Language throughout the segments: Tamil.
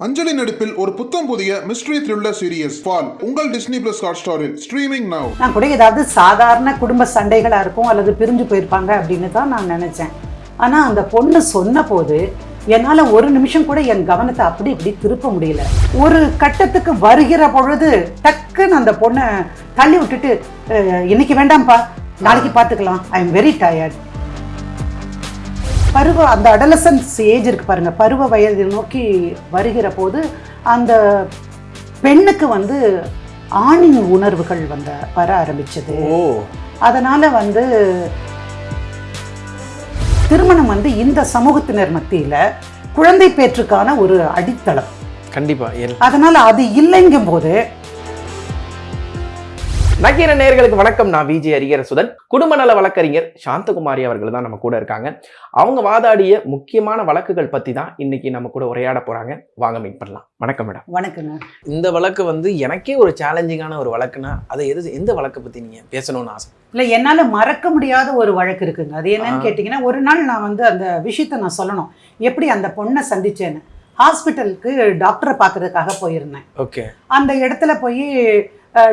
அஞ்சலி நடிப்பில் ஒரு புத்தம் புதிய மிஸ்ட்ரி த்ரில்லர் சீரியஸ் ஃபால் உங்கள் டிஸ்னி பிளஸ் ஹாட் ஸ்டாரில் ஸ்ட்ரீமிங் நவ் நான் கூட ஏதாவது சாதாரண குடும்ப சண்டைகளாக இருக்கும் அல்லது பிரிஞ்சு போயிருப்பாங்க அப்படின்னு தான் நான் நினச்சேன். ஆனால் அந்த பொண்ணு சொன்ன போது என்னால் ஒரு நிமிஷம் கூட என் கவனத்தை அப்படி இப்படி திருப்ப முடியல. ஒரு கட்டத்துக்கு வருகிற பொழுது டக்குன்னு அந்த பொண்ணை தள்ளி விட்டுட்டு "அஹ், இன்னைக்கு வேண்டாம்ப்பா. நாளைக்கு பார்த்துக்கலாம் ஐ எம் வெரி டயர்ட் பருவ அந்த அடலசன்ஸ் ஏஜ் இருக்கு பாருங்க. பருவ வயது நோக்கி வருகிற போது அந்த பெண்ணுக்கு வந்து ஆணின் உணர்வுகள் வந்த வர ஆரம்பிச்சது. அதனால வந்து திருமணம் வந்து இந்த சமூகத்தினர் மத்தியில குழந்தை பேற்றுக்கான ஒரு அடித்தளம். கண்டிப்பா அதனால அது இல்லைங்கும் போது நக்கீர நேயர்களுக்கு வணக்கம். நான் விஜய் அரியரசுதன். குடும்ப நல வழக்கறிஞர் சாந்தகுமாரி அவர்கள் தான் நம்ம கூட இருக்காங்க. அவங்க வாதாடிய முக்கியமான வழக்குகள் பத்தி தான் இன்னைக்கு நம்ம கூட உரையாட போறாங்க. வாங்க மீட் பண்ணலாம். வணக்கம் மேடம். வணக்கங்க இந்த வழக்கு வந்து எனக்கே ஒரு சேலஞ்சிங்கான ஒரு வழக்குனா அதை எது எந்த வழக்கை பத்தி நீங்க பேசணும்னு ஆசை? இல்லை என்னால் மறக்க முடியாத ஒரு வழக்கு இருக்குங்க. அது என்னன்னு. கேட்டிங்கன்னா ஒரு நாள் நான் வந்து அந்த விஷயத்தை நான் சொல்லணும். எப்படி அந்த பொண்ணை சந்திச்சேன்னு. ஹாஸ்பிட்டலுக்கு டாக்டரை பார்க்கறதுக்காக போயிருந்தேன். ஓகே. அந்த இடத்துல போய்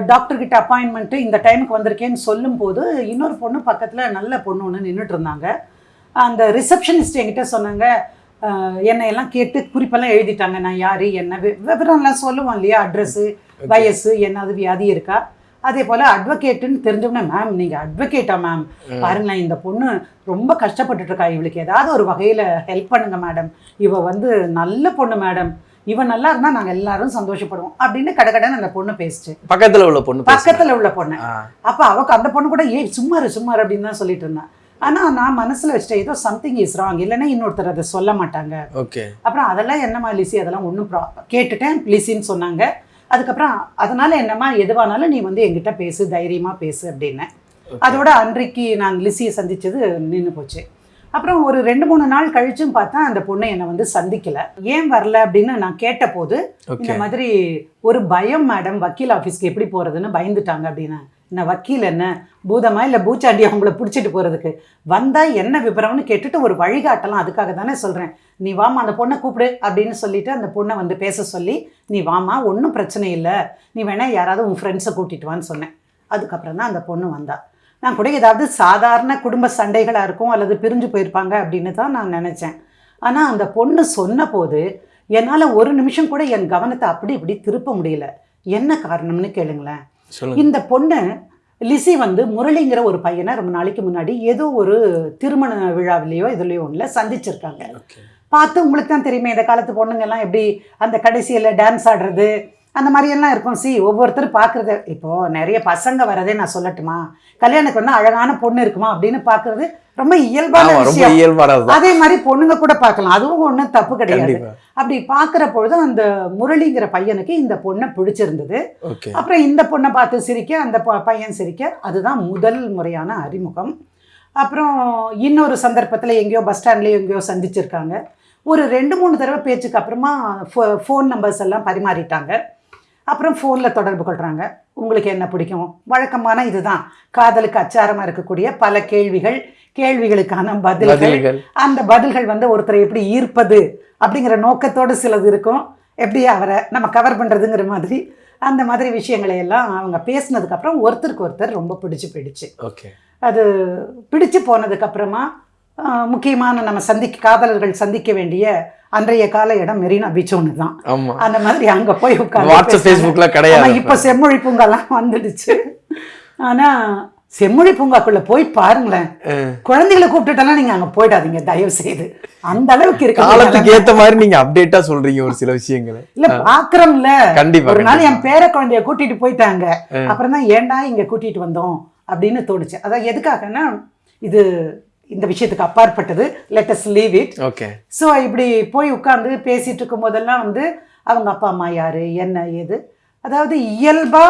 டாக்டர் கிட்ட அப்பாயின்மெண்ட்டு இந்த டைமுக்கு வந்திருக்கேன்னு சொல்லும்போது இன்னொரு பொண்ணு பக்கத்தில் நல்ல பொண்ணு ஒன்று நின்றுட்டு இருந்தாங்க. அந்த ரிசப்ஷனிஸ்ட் என்கிட்ட சொன்னாங்க என்னை எல்லாம் கேட்டு குறிப்பெல்லாம் எழுதிட்டாங்க. நான் யார் என்ன வி- விவரம்லாம் சொல்லுவோம் இல்லையா? அட்ரஸ்ஸு வயசு என்னது வியாதி இருக்கா? அதே போல் அட்வொகேட்டுன்னு தெரிஞ்சவொடனே மேம் நீங்கள் அட்வொகேட்டா மேம் பாருங்களேன் இந்த பொண்ணு ரொம்ப கஷ்டப்பட்டுட்டு இருக்கா. இவளுக்கு ஏதாவது ஒரு வகையில் ஹெல்ப் பண்ணுங்க மேடம் இவ வந்து நல்ல பொண்ணு மேடம் இவன் நல்லா இருந்தா நாங்க எல்லாரும் சந்தோஷப்படுவோம் அப்படின்னு கடகடன்னு அந்த பொண்ணு பேசுச்சு. பக்கத்துல உள்ள பொண்ணு. பக்கத்துல உள்ள பொண்ணு. அப்ப அவக்கு அந்த பொண்ணு கூட ஏய் சும்மாரு சும்மாரு அப்படின்னு தான் சொல்லிட்டு இருந்தான் ஆனா நான் மனசுல வச்சுட்டேன் ஏதோ சம்திங் இஸ் ராங் இல்லைன்னா இன்னொருத்தர் அதை சொல்ல மாட்டாங்க. ஓகே. அப்புறம் அதெல்லாம் என்னம்மா லிசி அதெல்லாம் ஒன்றும் ப்ரா கேட்டுட்டேன் லிசின்னு சொன்னாங்க. அதுக்கப்புறம் அதனால என்னம்மா எதுவானாலும் நீ வந்து என்கிட்ட பேசு தைரியமா பேசு அப்படின்னேன் அதோட அன்றைக்கு நான் லிசியை சந்திச்சது நின்று போச்சு. அப்புறம் ஒரு ரெண்டு மூணு நாள் கழிச்சும் பார்த்தா அந்த பொண்ணு என்னை வந்து சந்திக்கல. ஏன் வரல அப்படின்னு நான் கேட்டபோது இந்த மாதிரி ஒரு பயம் மேடம் வக்கீல் ஆஃபீஸ்க்கு எப்படி போகிறதுன்னு பயந்துட்டாங்க அப்படின்னு. என்ன வக்கீல் என்ன? பூதமா இல்லை பூச்சாண்டி அவங்கள பிடிச்சிட்டு போகிறதுக்கு வந்தால் என்ன விவரம்னு கேட்டுட்டு ஒரு வழிகாட்டலாம் அதுக்காக தானே சொல்கிறேன் நீ வாமா அந்த பொண்ணை கூப்பிடு அப்படின்னு சொல்லிட்டு அந்த பொண்ணை வந்து பேச சொல்லி நீ வாமா ஒன்றும் பிரச்சனை இல்லை. நீ வேணா யாராவது உன் ஃப்ரெண்ட்ஸை கூட்டிட்டு வான்னு சொன்னேன். அதுக்கப்புறம் தான் அந்த பொண்ணு வந்தா. நான் கூட ஏதாவது சாதாரண குடும்ப சண்டைகளாக இருக்கும் அல்லது பிரிஞ்சு போயிருப்பாங்க அப்படின்னு தான் நான் நினச்சேன். ஆனால் அந்த பொண்ணு சொன்ன போது என்னால் ஒரு நிமிஷம் கூட என் கவனத்தை அப்படி இப்படி திருப்ப முடியல. என்ன காரணம்னு கேளுங்களேன். இந்த பொண்ணு லிசி வந்து முரளிங்கிற ஒரு பையனை ரொம்ப நாளைக்கு முன்னாடி ஏதோ ஒரு திருமண விழாவிலேயோ இதுலேயோ ஒன்றில் சந்திச்சிருக்காங்க. பார்த்து உங்களுக்கு தான் தெரியுமே இந்த காலத்து பொண்ணுங்கெல்லாம் எப்படி அந்த கடைசியில் டான்ஸ் ஆடுறது அந்த மாதிரியெல்லாம் இருக்கும். சி ஒவ்வொருத்தரும் பார்க்குறது. இப்போது நிறைய பசங்க வரதே நான் சொல்லட்டுமா? கல்யாணத்துக்கு வந்து அழகான பொண்ணு இருக்குமா அப்படின்னு பார்க்குறது ரொம்ப இயல்பான விஷயம். அதே மாதிரி பொண்ணுங்க கூட பார்க்கலாம். அதுவும் ஒன்றும் தப்பு கிடையாது. அப்படி பார்க்குற பொழுது அந்த முரளிங்கிற பையனுக்கு இந்த பொண்ணை பிடிச்சிருந்தது. அப்புறம் இந்த பொண்ணை பார்த்து சிரிக்க அந்த பையன் சிரிக்க அதுதான் முதல் முறையான அறிமுகம். அப்புறம் இன்னொரு சந்தர்ப்பத்தில் எங்கேயோ பஸ் ஸ்டாண்ட்லேயோ எங்கேயோ சந்திச்சிருக்காங்க. ஒரு ரெண்டு மூணு தடவை பேச்சுக்கு அப்புறமா ஃபோன் நம்பர்ஸ் எல்லாம் பரிமாறிட்டாங்க. அப்புறம் ஃபோனில் தொடர்பு கொள்கிறாங்க உங்களுக்கு என்ன பிடிக்கும்? வழக்கமான இதுதான். காதலுக்கு அச்சாரமாக இருக்கக்கூடிய பல கேள்விகள் கேள்விகளுக்கான பதில்கள். அந்த பதில்கள் வந்து ஒருத்தரை எப்படி ஈர்ப்பது அப்படிங்கிற நோக்கத்தோடு சிலது இருக்கும். எப்படி அவரை நம்ம கவர் பண்ணுறதுங்கிற மாதிரி அந்த மாதிரி விஷயங்களை எல்லாம் அவங்க பேசினதுக்கு அப்புறம் ஒருத்தருக்கு ஒருத்தர் ரொம்ப பிடிச்சு போயிடுச்சு. ஓகே அது பிடிச்சு போனதுக்கு அப்புறமா ஆஹ், முக்கியமான நம்ம சந்திக்க காதலர்கள் சந்திக்க வேண்டிய அன்றைய கால இடம் மெரினா பீச் ஒன்று தான் அந்த மாதிரி அங்கே போய் உட்காந்து ஃபேஸ்புக்ல கிடையாது இப்போ செம்மொழி பூங்காலாம் வந்துடுச்சு. ஆனா செம்மொழி பூங்காக்குள்ள போய் பாருங்களேன். குழந்தைகளை கூப்பிட்டுட்டெல்லாம் நீங்க அங்க போயிடாதீங்க தயவு செய்து அந்த அளவுக்கு இருக்கு காலத்துக்கு ஏத்த மாதிரி நீங்க அப்டேட்டா சொல்றீங்க ஒரு சில விஷயங்களை. இல்ல பாக்குறோம்ல. கண்டிப்பா ஒரு நாள். என் பேர குழந்தைய கூட்டிட்டு போயிட்டாங்க. அப்புறம் தான் ஏன்டா இங்க கூட்டிட்டு வந்தோம் அப்படின்னு தோணுச்சு. அதான் எதுக்காகன்னா இது இந்த விஷயத்துக்கு அப்பாற்பட்டது. Let's leave it okay so இப்படி போய் உட்காந்து பேசிட்டு இருக்கும் போதெல்லாம் வந்து அவங்க அப்பா அம்மா யாரு? என்ன ஏது? அதாவது இயல்பா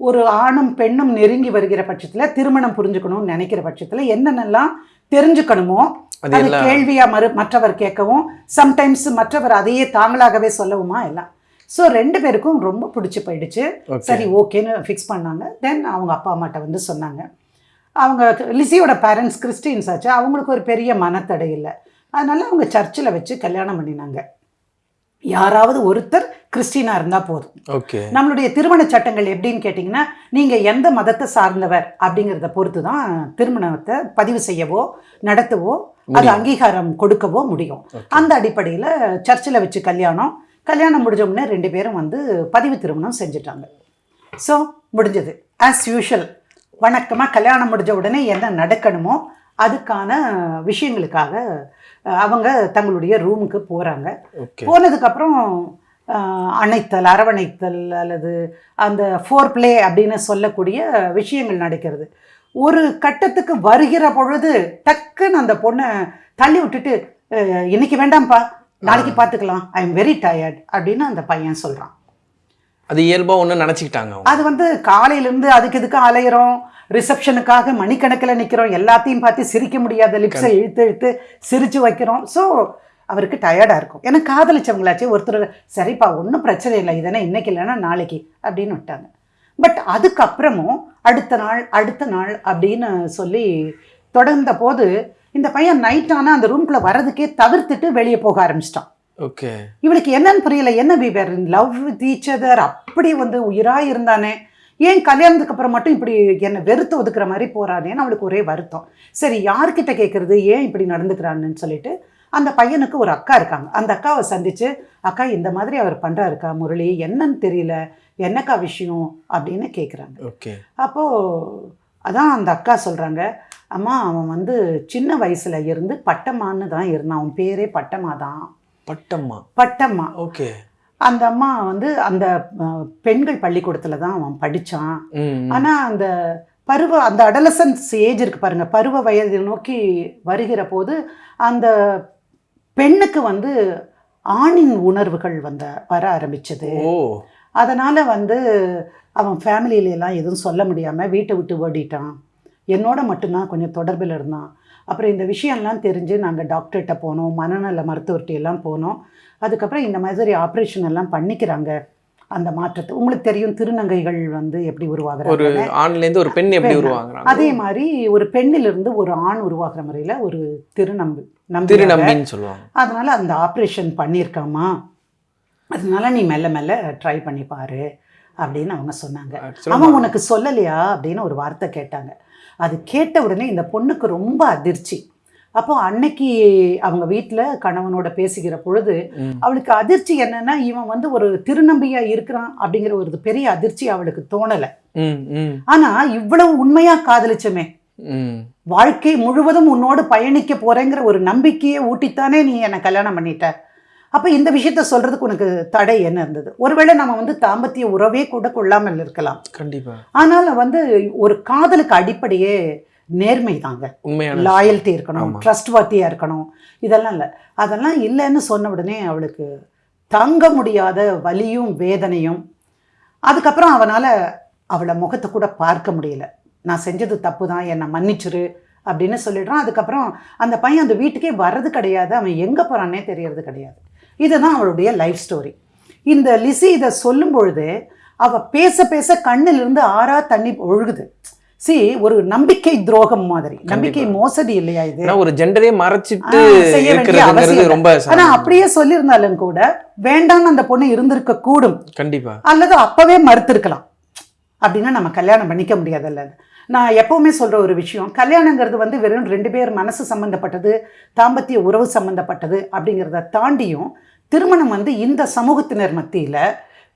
ஒரு ஆணும் பெண்ணும் நெருங்கி வருகிற பட்சத்துல திருமணம் புரிஞ்சுக்கணும்னு நினைக்கிற பட்சத்துல என்னென்னலாம் தெரிஞ்சுக்கணுமோ அது அது எல்லாம் கேள்வியா மறு மற்றவர் கேட்கவும் சம்டைம்ஸ் மற்றவர் அதையே தாங்களாகவே சொல்லவுமா எல்லாம். ஸோ ரெண்டு பேருக்கும் ரொம்ப பிடிச்சி போயிடுச்சு. சரி ஓகேன்னு ஃபிக்ஸ் பண்ணாங்க. தென் அவங்க அப்பா அம்மாட்ட வந்து சொன்னாங்க. அவங்க லிசியோட பேரண்ட்ஸ் கிறிஸ்டின்ஸ் ஆச்சு. அவங்களுக்கு ஒரு பெரிய மனத்தடை இல்லை. அதனால அவங்க சர்ச்சில் வச்சு கல்யாணம் பண்ணினாங்க. யாராவது ஒருத்தர் கிறிஸ்டினா இருந்தா போதும். ஓகே. நம்மளுடைய திருமண சட்டங்கள் எப்படின்னு கேட்டிங்கன்னா நீங்க எந்த மதத்தை சார்ந்தவர் அப்படிங்கிறத பொறுத்து தான் திருமணத்தை பதிவு செய்யவோ நடத்தவோ அது அங்கீகாரம் கொடுக்கவோ முடியும். அந்த அடிப்படையில் சர்ச்சில் வச்சு கல்யாணம் கல்யாணம் முடிஞ்ச உடனே ரெண்டு பேரும் வந்து பதிவு திருமணம் செஞ்சுட்டாங்க. ஸோ முடிஞ்சது. ஆஸ் யூஷுவல் வணக்கமாக கல்யாணம் முடிஞ்ச உடனே என்ன நடக்கணுமோ அதுக்கான விஷயங்களுக்காக அவங்க தங்களுடைய ரூமுக்கு போகிறாங்க போனதுக்கப்புறம் அணைத்தல் அரவணைத்தல் அல்லது அந்த ஃபோர் ப்ளே அப்படின்னு சொல்லக்கூடிய விஷயங்கள் நடக்கிறது. ஒரு கட்டத்துக்கு வருகிற பொழுது டக்குன்னு அந்த பொண்ணை தள்ளி விட்டுட்டு "அஹ், இன்னைக்கு வேண்டாம்ப்பா. நாளைக்கு பார்த்துக்கலாம் ஐ எம் வெரி டயர்ட் அப்படின்னு அந்த பையன் சொல்கிறான் அது இயல்பா ஒண்ணு நினைச்சுக்கிட்டாங்க அது வந்து காலையிலேருந்து அதுக்கு இதுக்கு அலையிறோம்? ரிசப்ஷனுக்காக மணிக்கணக்கில் நிற்கிறோம் எல்லாத்தையும் பார்த்து சிரிக்க முடியாத லிப்ஸை இழுத்து இழுத்து சிரிச்சு வைக்கிறோம். ஸோ அவருக்கு டயர்டாக இருக்கும். ஏன்னா காதலிச்சவங்களாச்சே ஒருத்தர் சரிப்பா ஒன்றும் பிரச்சனை இல்லை இதனை இன்னைக்கு இல்லைன்னா நாளைக்கு அப்படின்னு விட்டாங்க. பட் அதுக்கப்புறமும் அடுத்த நாள் அடுத்த நாள் அப்படின்னு சொல்லி தொடர்ந்த போது இந்த பையன் நைட் ஆனால் அந்த ரூம்குள்ளே வர்றதுக்கே தவிர்த்துட்டு வெளியே போக ஆரம்பிச்சிட்டான். ஓகே இவளுக்கு என்னன்னு புரியல. என்ன we were in love with each other அப்படி வந்து உயிராக இருந்தானே. ஏன் கல்யாணத்துக்கு அப்புறம் மட்டும் இப்படி என்னை வெறுத்து ஒதுக்குற மாதிரி போறானேன்னு அவளுக்கு ஒரே வருத்தம். சரி யார்கிட்ட கேட்குறது ஏன் இப்படி நடந்துக்கிறான்னு சொல்லிட்டு அந்த பையனுக்கு ஒரு அக்கா இருக்காங்க. அந்த அக்காவை சந்திச்சு அக்கா இந்த மாதிரி அவர் பண்ணுறாருக்கா முரளி? என்னன்னு தெரியல. என்னக்கா விஷயம்? அப்படின்னு கேட்குறாங்க ஓகே அப்போது அதான் அந்த அக்கா சொல்கிறாங்க அம்மா அவன் வந்து சின்ன வயசுல இருந்து பட்டம்மான்னு தான் இருந்தான். அவன் பேரே பட்டம்மா தான். பட்டம்மா? பட்டம்மா. ஓகே. அந்த அம்மா வந்து அந்த பெண்கள் பள்ளிக்கூடத்தில் தான் அவன் படித்தான் ம் ஆனால் அந்த பருவ அந்த அடலசன்ஸ் ஏஜ் இருக்கு பாருங்க. பருவ வயதை நோக்கி வருகிற போது அந்த பெண்ணுக்கு வந்து ஆணின் உணர்வுகள் வந்த வர ஆரம்பிச்சது. அதனால் வந்து அவன் ஃபேமிலியில எல்லாம் எதுவும் சொல்ல முடியாமல் வீட்டை விட்டு ஓடிட்டான். என்னோட மட்டும்தான் கொஞ்சம் தொடர்பில் இருந்தான். அப்புறம் இந்த விஷயம்லாம் தெரிஞ்சு நாங்கள் டாக்டர்கிட்ட போனோம் மனநல மருத்துவர்கிட்ட எல்லாம் போனோம். அதுக்கப்புறம் இந்த மாதிரி ஆப்ரேஷன் எல்லாம் பண்ணிக்கிறாங்க. அந்த மாற்றத்தை உங்களுக்கு தெரியும் திருநங்கைகள் வந்து எப்படி உருவாகுறாங்க? ஒரு பெண் எப்படி பெண். உருவாங்குறாங்க அதே மாதிரி ஒரு பெண்ணிலிருந்து ஒரு ஆண் உருவாக்குற முறையில் ஒரு திருநம்பி நம்பி திருநம்பின்னு சொல்லுவாங்க. அதனால அந்த ஆப்ரேஷன் பண்ணியிருக்காமா? அதனால நீ மெல்ல மெல்ல ட்ரை பண்ணி பாரு அப்படின்னு அவங்க சொன்னாங்க. அவன் உனக்கு சொல்லலையா அப்படின்னு ஒரு வார்த்தை கேட்டாங்க. அது கேட்ட உடனே இந்த பொண்ணுக்கு ரொம்ப அதிர்ச்சி. அப்போ அன்னைக்கு அவங்க வீட்டில் கணவனோட பேசுகிற பொழுது. அவளுக்கு அதிர்ச்சி என்னன்னா இவன் வந்து ஒரு திருநம்பியா இருக்கிறான் அப்படிங்கிற ஒரு பெரிய அதிர்ச்சி அவளுக்கு தோணலை. ஆனா இவ்வளவு உண்மையா காதலிச்சமே. வாழ்க்கை முழுவதும் உன்னோடு பயணிக்க போறேங்கிற ஒரு நம்பிக்கையை ஊட்டித்தானே நீ என்னை கல்யாணம் பண்ணிட்ட. அப்ப இந்த விஷயத்த சொல்றதுக்கு உனக்கு தடை என்ன இருந்தது? ஒருவேளை நம்ம வந்து தாம்பத்திய உறவே கூட கொள்ளாமல் இருக்கலாம். கண்டிப்பா. ஆனால் வந்து ஒரு காதலுக்கு அடிப்படையே நேர்மை தாங்க. உண்மையான லாயல்ட்டி இருக்கணும். ட்ரஸ்ட் வார்த்தியாக இருக்கணும். இதெல்லாம் இல்லை. அதெல்லாம் இல்லைன்னு சொன்ன உடனே அவளுக்கு தாங்க முடியாத வலியும் வேதனையும். அதுக்கப்புறம் அவனால் அவளை முகத்தை கூட பார்க்க முடியல. நான் செஞ்சது தப்பு தான் என்னை மன்னிச்சிரு அப்படின்னு சொல்லிடுறான். அதுக்கப்புறம் அந்த பையன் அந்த வீட்டுக்கே வர்றது கிடையாது. அவன் எங்கே போகிறான்னே தெரியறது கிடையாது. இதுதான் அவளுடைய லைஃப் ஸ்டோரி இந்த லிசி இதை சொல்லும் பொழுது அவள் பேச பேச கண்ணிலிருந்து ஆறா தண்ணி ஒழுகுது. சி ஒரு நம்பிக்கை துரோகம் மாதிரி. நம்பிக்கை மோசடி இல்லையா இது? ஒரு ஜெண்டரே மறைச்சிட்டு செய்ய வேண்டிய அவசியம் ஆனா. அப்படியே சொல்லியிருந்தாலும் கூட வேண்டாம்னு அந்த பொண்ணு இருந்திருக்க கூடும் கண்டிப்பா. அல்லது அப்பவே மறுத்திருக்கலாம். அப்படின்னா நம்ம கல்யாணம் பண்ணிக்க முடியாதுல்ல. நான் எப்பவுமே சொல்ற ஒரு விஷயம் கல்யாணங்கிறது வந்து வெறும் ரெண்டு பேர் மனசு சம்பந்தப்பட்டது தாம்பத்திய உறவு சம்பந்தப்பட்டது அப்படிங்கிறத தாண்டியும் திருமணம் வந்து இந்த சமூகத்தினர் மத்தியில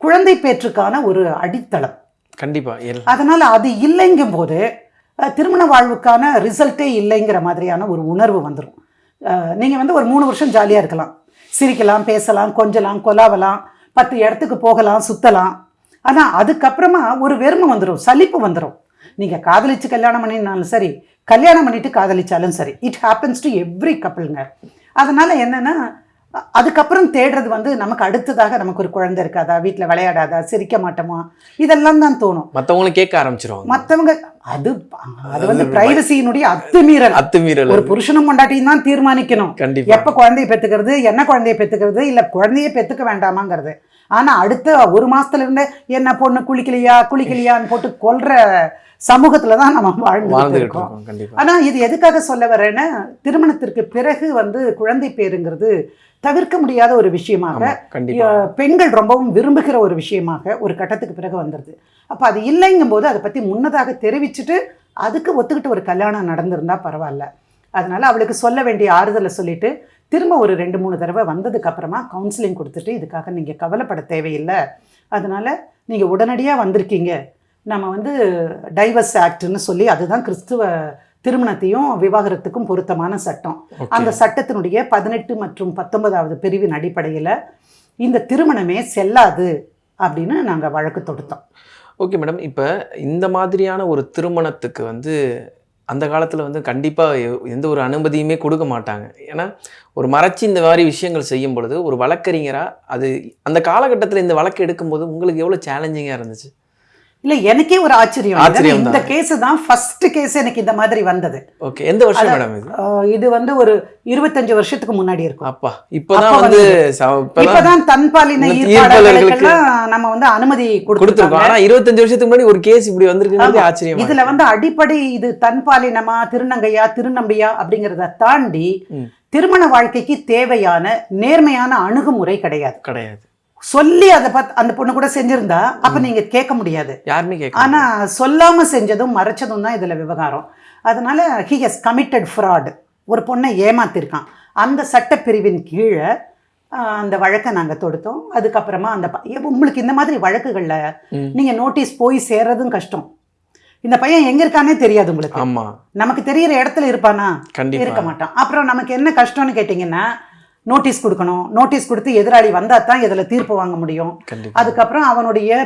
குழந்தை பேற்றுக்கான ஒரு அடித்தளம். கண்டிப்பா எல் அதனால் அது இல்லைங்கும் போது திருமண வாழ்வுக்கான ரிசல்ட்டே இல்லைங்கிற மாதிரியான ஒரு உணர்வு வந்துடும் நீங்கள் வந்து ஒரு மூணு வருஷம் ஜாலியாக இருக்கலாம். சிரிக்கலாம் பேசலாம் கொஞ்சலாம் கொலாவலாம் பத்து இடத்துக்கு போகலாம் சுற்றலாம் ஆனால் அதுக்கப்புறமா ஒரு வெறுமை வந்துடும் சலிப்பு வந்துடும் நீங்கள் காதலிச்சு கல்யாணம் பண்ணினாலும் சரி கல்யாணம் பண்ணிட்டு காதலிச்சாலும் சரி இட் ஹேப்பன்ஸ் டு எவ்ரி கப்பிள்ங்க அதனால் என்னென்னா அதுக்கப்புறம் தேடுறது வந்து நமக்கு அடுத்ததாக நமக்கு ஒரு குழந்தை இருக்காதா? வீட்டில் விளையாடாதா? சிரிக்க மாட்டோமா? இதெல்லாம் தான் தோணும். மத்தவங்களும் கேட்க ஆரம்பிச்சிருவாங்க. மற்றவங்க அது அது வந்து பிரைவசியினுடைய அத்துமீறல். அத்துமீறல். ஒரு புருஷனும் பொண்டாட்டியும் தான் தீர்மானிக்கணும். கண்டிப்பா. எப்ப குழந்தைய பெத்துக்கிறது என்ன குழந்தைய பெத்துக்கிறது இல்ல குழந்தைய பெத்துக்க வேண்டாமாங்கிறது. ஆனா அடுத்த ஒரு மாசத்துல இருந்து என்ன பொண்ணு குளிக்கலையா? குளிக்கலையான்னு போட்டு கொல்ற சமூகத்துல தான் நம்ம வாழ்ந்துகிட்டு இருக்கோம். ஆனா இது எதுக்காக சொல்ல வரேன்னா திருமணத்திற்கு பிறகு வந்து குழந்தை பேருங்கிறது தவிர்க்க முடியாத ஒரு விஷயமாக பெண்கள் ரொம்பவும் விரும்புகிற ஒரு விஷயமாக ஒரு கட்டத்துக்கு பிறகு வந்துடுது அப்ப அது இல்லைங்கும் போது அதை பத்தி முன்னதாக தெரிவிச்சுட்டு அதுக்கு ஒத்துக்கிட்டு ஒரு கல்யாணம் நடந்திருந்தா பரவாயில்ல. அதனால அவளுக்கு சொல்ல வேண்டிய ஆறுதலை சொல்லிட்டு திரும்ப ஒரு ரெண்டு மூணு தடவை வந்ததுக்கு அப்புறமா கவுன்சிலிங் கொடுத்துட்டு இதுக்காக நீங்க கவலைப்பட தேவையில்லை. அதனால நீங்க உடனடியா வந்திருக்கீங்க. நம்ம வந்து டைவர்ஸ் ஆக்ட்னு சொல்லி அதுதான் கிறிஸ்துவ திருமணத்தையும் விவாகரத்துக்கும் பொருத்தமான சட்டம். அந்த சட்டத்தினுடைய பதினெட்டு மற்றும் பத்தொன்பதாவது பிரிவின் அடிப்படையில் இந்த திருமணமே செல்லாது அப்படின்னு நாங்கள் வழக்கு தொடுத்தோம். ஓகே மேடம் இப்போ இந்த மாதிரியான ஒரு திருமணத்துக்கு வந்து அந்த காலத்தில் வந்து கண்டிப்பாக எந்த ஒரு அனுமதியுமே கொடுக்க மாட்டாங்க. ஏன்னா ஒரு மறைச்சி இந்த மாதிரி விஷயங்கள் செய்யும் பொழுது ஒரு வழக்கறிஞராக அது அந்த காலகட்டத்தில் இந்த வழக்கு எடுக்கும்போது உங்களுக்கு எவ்வளோ சேலஞ்சிங்காக இருந்துச்சு? இல்லை எனக்கே ஒரு ஆச்சரியம் இந்த. கேஸ் தான் ஃபர்ஸ்ட் கேஸ் எனக்கு இந்த மாதிரி வந்தது ஓகே எந்த வருஷம் மேடம் இது இது வந்து ஒரு இருபத்தஞ்சு வருஷத்துக்கு முன்னாடி இருக்கும் அப்பா இப்போதான் வந்து இப்பதான் தன்பாலின நம்ம வந்து அனுமதி கொடுத்துருக்கோம் ஆனா இருபத்தஞ்சு வருஷத்துக்கு முன்னாடி ஒரு கேஸ் இப்படி வந்திருக்குங்கிறது ஆமா. ஆச்சரியமா இதுல. வந்து அடிப்படை இது தன்பாலினமா திருநங்கையா திருநம்பியா அப்படிங்கிறத தாண்டி. திருமண வாழ்க்கைக்கு தேவையான நேர்மையான அணுகுமுறை கிடையாது கிடையாது சொல்லி அதை பார்த்து அந்த பொண்ணு கூட செஞ்சிருந்தா அப்ப நீங்க கேட்க முடியாது. யாருமே கேட்க ஆனா சொல்லாம செஞ்சதும் மறைச்சதும் தான் இதுல விவகாரம். அதனால ஹி ஹஸ் கமிட்டட் ஃப்ராட் ஒரு பொண்ணை ஏமாத்திருக்கான். அந்த சட்டப்பிரிவின் கீழே அந்த வழக்கை நாங்க தொடுத்தோம். அதுக்கப்புறமா அந்த உங்களுக்கு இந்த மாதிரி வழக்குகள்ல ம். நீங்க நோட்டீஸ் போய் சேர்றதும் கஷ்டம். இந்த பையன் எங்க இருக்கானே தெரியாது உங்களுக்கு. ஆமா. நமக்கு தெரியிற இடத்துல இருப்பானா? இருக்க மாட்டான். அப்புறம் நமக்கு என்ன கஷ்டம்னு கேட்டிங்கன்னா நோட்டீஸ் கொடுக்கணும். நோட்டீஸ் கொடுத்து எதிராளி வந்தா தான் இதில் தீர்ப்பு வாங்க முடியும். அதுக்கப்புறம் அவனுடைய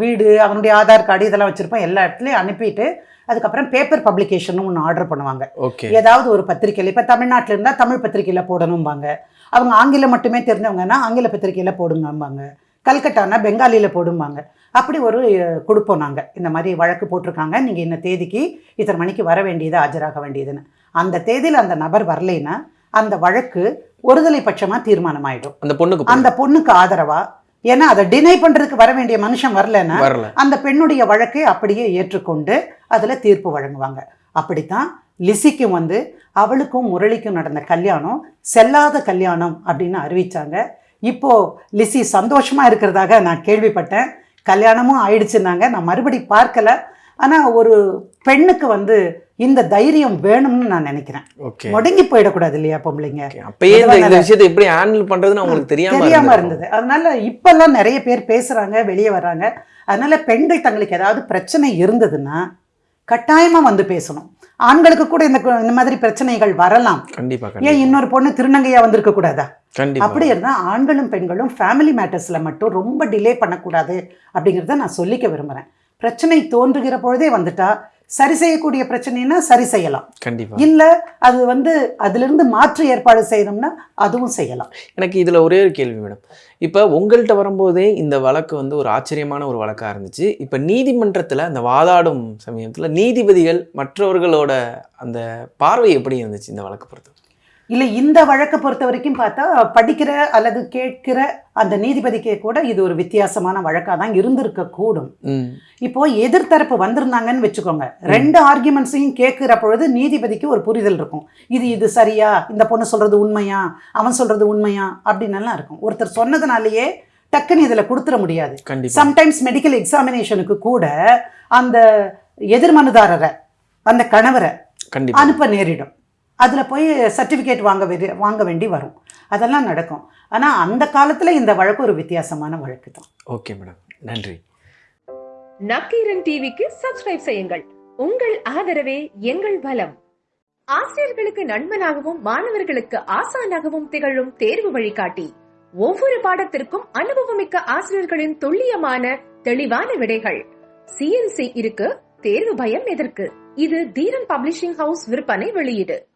வீடு அவனுடைய ஆதார் கார்டு இதெல்லாம் வச்சிருப்பான் எல்லா இடத்துலையும் அனுப்பிட்டு அதுக்கப்புறம் பேப்பர் பப்ளிகேஷன் ஒன்று ஆர்டர் பண்ணுவாங்க. ஓகே. ஏதாவது ஒரு பத்திரிக்கையில் இப்போ தமிழ்நாட்டில் இருந்தால் தமிழ் பத்திரிக்கையில் போடணும்பாங்க. அவங்க ஆங்கிலம் மட்டுமே தெரிஞ்சவங்கன்னா ஆங்கில பத்திரிக்கையில் போடுங்கம்பாங்க. கல்கட்டானா பெங்காலியில் போடும்பாங்க. அப்படி ஒரு கொடுப்போம் நாங்கள் இந்த மாதிரி வழக்கு போட்டிருக்காங்க. நீங்கள் இந்த தேதிக்கு இத்தனை மணிக்கு வர வேண்டியது ஆஜராக வேண்டியதுன்னு. அந்த தேதியில் அந்த நபர் வரலைன்னா அந்த வழக்கு ஒருதலை பட்சமாக தீர்மானமாயிடும். அந்த பொண்ணுக்கு அந்த பொண்ணுக்கு ஆதரவா? ஏன்னா அதை டினை பண்றதுக்கு வர வேண்டிய மனுஷன் வரலன்னா வரல. அந்த பெண்ணுடைய வழக்கை அப்படியே ஏற்றுக்கொண்டு அதுல தீர்ப்பு வழங்குவாங்க. அப்படித்தான் லிசிக்கும் வந்து அவளுக்கும் முரளிக்கும் நடந்த கல்யாணம் செல்லாத கல்யாணம் அப்படின்னு அறிவிச்சாங்க. இப்போ லிசி சந்தோஷமா இருக்கிறதாக நான் கேள்விப்பட்டேன். கல்யாணமும் ஆயிடுச்சுன்னாங்க. நான் மறுபடி பார்க்கல. ஆனா ஒரு பெண்ணுக்கு வந்து இந்த தைரியம் வேணும்னு நான் நினைக்கிறேன். முடங்கி போயிடக்கூடாது இல்லையா பொம்பளைங்க? அப்பயே இந்த விஷயத்தை எப்படி ஹேண்டில் பண்றதுன்னு அவங்களுக்கு தெரியாம தெரியாம. இருந்தது. அதனால இப்பெல்லாம் நிறைய பேர் பேசுறாங்க வெளியே வர்றாங்க. அதனால பெண்கள் தங்களுக்கு ஏதாவது பிரச்சனை இருந்ததுன்னா கட்டாயமா வந்து பேசணும். ஆண்களுக்கு கூட இந்த இந்த மாதிரி பிரச்சனைகள் வரலாம். கண்டிப்பா ஏன் இன்னொரு பொண்ணு திருநங்கையா வந்திருக்க கூடாதா? அப்படி இருந்தா ஆண்களும் பெண்களும் ஃபேமிலி மேட்டர்ஸ்ல மட்டும் ரொம்ப டிலே பண்ணக்கூடாது அப்படிங்கிறத நான் சொல்லிக்க விரும்புறேன். பிரச்சனை தோன்றுகிற பொழுதே வந்துட்டா சரி செய்யக்கூடிய பிரச்சனைனா சரி செய்யலாம். கண்டிப்பா. இல்ல அது வந்து அதிலிருந்து மாற்று ஏற்பாடு செய்யணும்னா அதுவும் செய்யலாம். எனக்கு இதுல ஒரே ஒரு கேள்வி மேடம். இப்போ உங்கள்கிட்ட வரும்போதே இந்த வழக்கு வந்து ஒரு ஆச்சரியமான ஒரு வழக்கா இருந்துச்சு. இப்போ நீதிமன்றத்துல அந்த வாதாடும் சமயத்துல நீதிபதிகள் மற்றவர்களோட அந்த பார்வை எப்படி இருந்துச்சு இந்த வழக்கு பொறுத்து இல்லை இந்த வழக்கை பொறுத்த வரைக்கும் பார்த்தா படிக்கிற அல்லது கேட்கிற அந்த நீதிபதிக்கே கூட இது ஒரு வித்தியாசமான வழக்காக தான் இருந்திருக்க கூடும். இப்போ எதிர்த்தரப்பு வந்திருந்தாங்கன்னு வச்சுக்கோங்க. ரெண்டு ஆர்குமெண்ட்ஸையும் கேட்கிற பொழுது நீதிபதிக்கு ஒரு புரிதல் இருக்கும். இது இது சரியா? இந்த பொண்ணு சொல்றது உண்மையா? அவன் சொல்றது உண்மையா? அப்படின்னு எல்லாம் இருக்கும். ஒருத்தர் சொன்னதுனாலேயே டக்குன்னு இதில் கொடுத்துட முடியாது. சம்டைம்ஸ் மெடிக்கல் எக்ஸாமினேஷனுக்கு கூட அந்த எதிர்மனுதாரரை அந்த கணவரை அனுப்ப நேரிடும். அதில் போய் சர்டிஃபிகேட் வாங்க வேண்டி வாங்க வேண்டி வரும். அதெல்லாம் நடக்கும். ஆனால் அந்த காலத்தில் இந்த வழக்கு ஒரு வித்தியாசமான வழக்கு தான். Okay madam. நன்றி. நக்கீரன் டிவிக்கு சப்ஸ்கிரைப் செய்யுங்கள். உங்கள் ஆதரவே எங்கள் பலம் ஆசிரியர்களுக்கு நண்பனாகவும் மாணவர்களுக்கு ஆசானாகவும் திகழும் தேர்வு வழிகாட்டி. ஒவ்வொரு பாடத்திற்கும் அனுபவமிக்க ஆசிரியர்களின் துல்லியமான தெளிவான விடைகள். சிஎன்சி இருக்கு தேர்வு பயம் எதற்கு? இது தீரன் பப்ளிஷிங் ஹவுஸ் விற்பனை வெளியீடு.